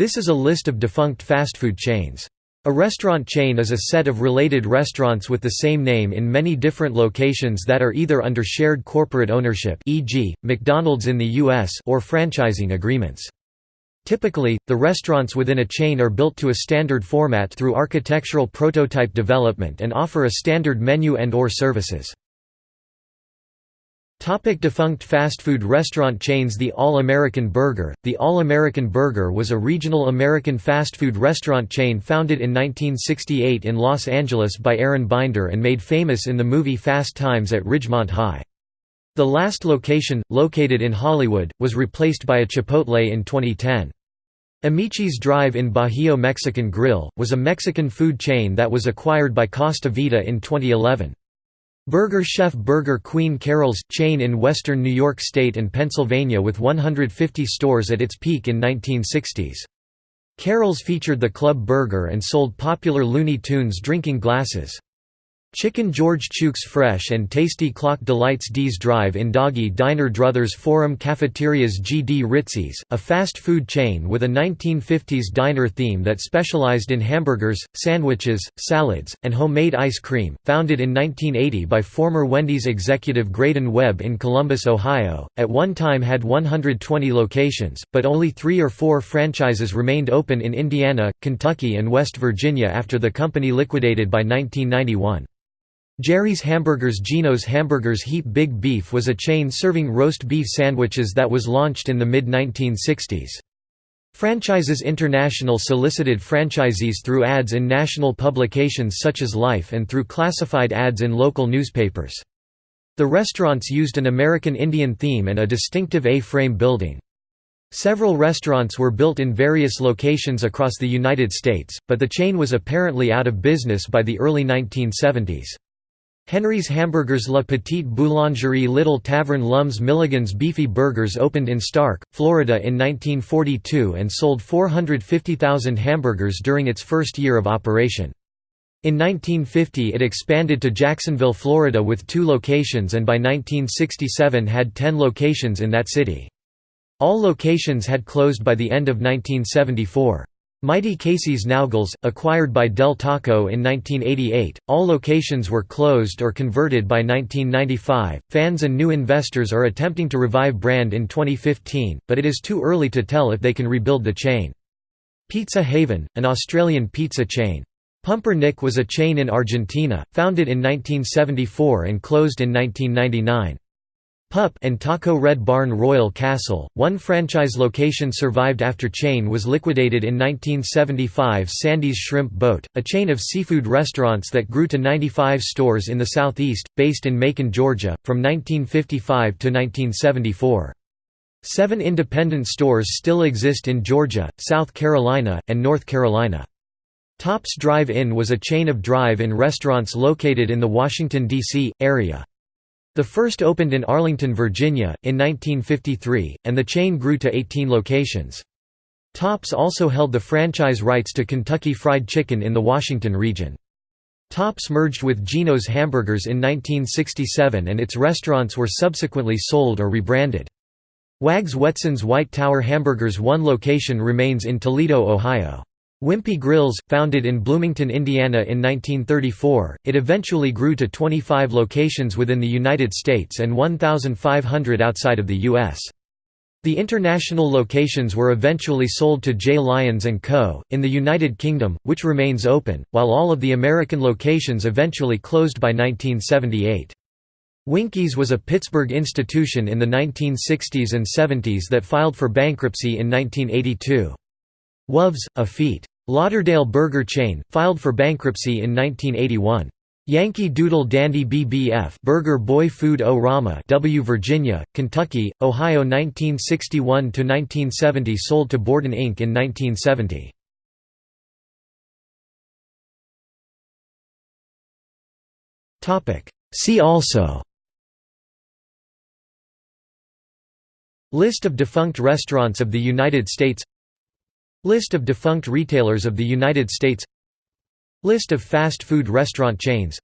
This is a list of defunct fast food chains. A restaurant chain is a set of related restaurants with the same name in many different locations that are either under shared corporate ownership e.g., McDonald's in the U.S. or franchising agreements. Typically, the restaurants within a chain are built to a standard format through architectural prototype development and offer a standard menu and or services. Topic defunct fast food restaurant chains The All-American Burger The All-American Burger was a regional American fast food restaurant chain founded in 1968 in Los Angeles by Aaron Binder and made famous in the movie Fast Times at Ridgemont High. The last location, located in Hollywood, was replaced by a Chipotle in 2010. Amici's Drive in Bajío Mexican Grill, was a Mexican food chain that was acquired by Costa Vida in 2011. Burger Chef Burger Queen Carrols, chain in western New York State and Pennsylvania with 150 stores at its peak in 1960s. Carrols featured the Club Burger and sold popular Looney Tunes drinking glasses. Chicken George Chooks Fresh and Tasty Clock Delights D's Drive in Doggy Diner Druthers Forum Cafeterias G.D. Ritzy's, a fast food chain with a 1950s diner theme that specialized in hamburgers, sandwiches, salads, and homemade ice cream, founded in 1980 by former Wendy's executive Graydon Webb in Columbus, Ohio, at one time had 120 locations, but only three or four franchises remained open in Indiana, Kentucky and West Virginia after the company liquidated by 1991. Geri's Hamburgers Gino's Hamburgers Heap Big Beef was a chain serving roast beef sandwiches that was launched in the mid-1960s. Franchises International solicited franchisees through ads in national publications such as Life and through classified ads in local newspapers. The restaurants used an American Indian theme and a distinctive A-frame building. Several restaurants were built in various locations across the United States, but the chain was apparently out of business by the early 1970s. Henry's Hamburgers La Petite Boulangerie Little Tavern Lums Milligan's Beefy Burgers opened in Starke, Florida in 1942 and sold 450,000 hamburgers during its first year of operation. In 1950 it expanded to Jacksonville, Florida with two locations and by 1967 had 10 locations in that city. All locations had closed by the end of 1974. Mighty Casey's Naugles, acquired by Del Taco in 1988, all locations were closed or converted by 1995. Fans and new investors are attempting to revive brand in 2015, but it is too early to tell if they can rebuild the chain. Pizza Haven, an Australian pizza chain. Pumper Nic was a chain in Argentina, founded in 1974 and closed in 1999. Pup and Taco Red Barn Royal Castle, one franchise location survived after chain was liquidated in 1975 Sandy's Shrimp Boat, a chain of seafood restaurants that grew to 95 stores in the southeast, based in Macon, Georgia, from 1955 to 1974. Seven independent stores still exist in Georgia, South Carolina, and North Carolina. Tops Drive-In was a chain of drive-in restaurants located in the Washington, D.C., area. The first opened in Arlington, Virginia, in 1953, and the chain grew to 18 locations. Tops also held the franchise rights to Kentucky Fried Chicken in the Washington region. Tops merged with Gino's Hamburgers in 1967 and its restaurants were subsequently sold or rebranded. Wags Wetson's White Tower Hamburgers one location remains in Toledo, Ohio. Wimpy Grills, founded in Bloomington, Indiana in 1934, it eventually grew to 25 locations within the United States and 1,500 outside of the U.S. The international locations were eventually sold to J. Lyons & Co., in the United Kingdom, which remains open, while all of the American locations eventually closed by 1978. Winky's was a Pittsburgh institution in the 1960s and 70s that filed for bankruptcy in 1982. Wov's, a Feet. Lauderdale burger chain, filed for bankruptcy in 1981. Yankee Doodle Dandy BBF Burger Boy Food O Rama W Virginia, Kentucky, Ohio 1961 to 1970 sold to Borden Inc. in 1970. Topic See also List of defunct restaurants of the United States List of defunct retailers of the United States. List of fast food restaurant chains.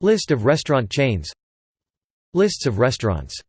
List of restaurant chains. Lists of restaurants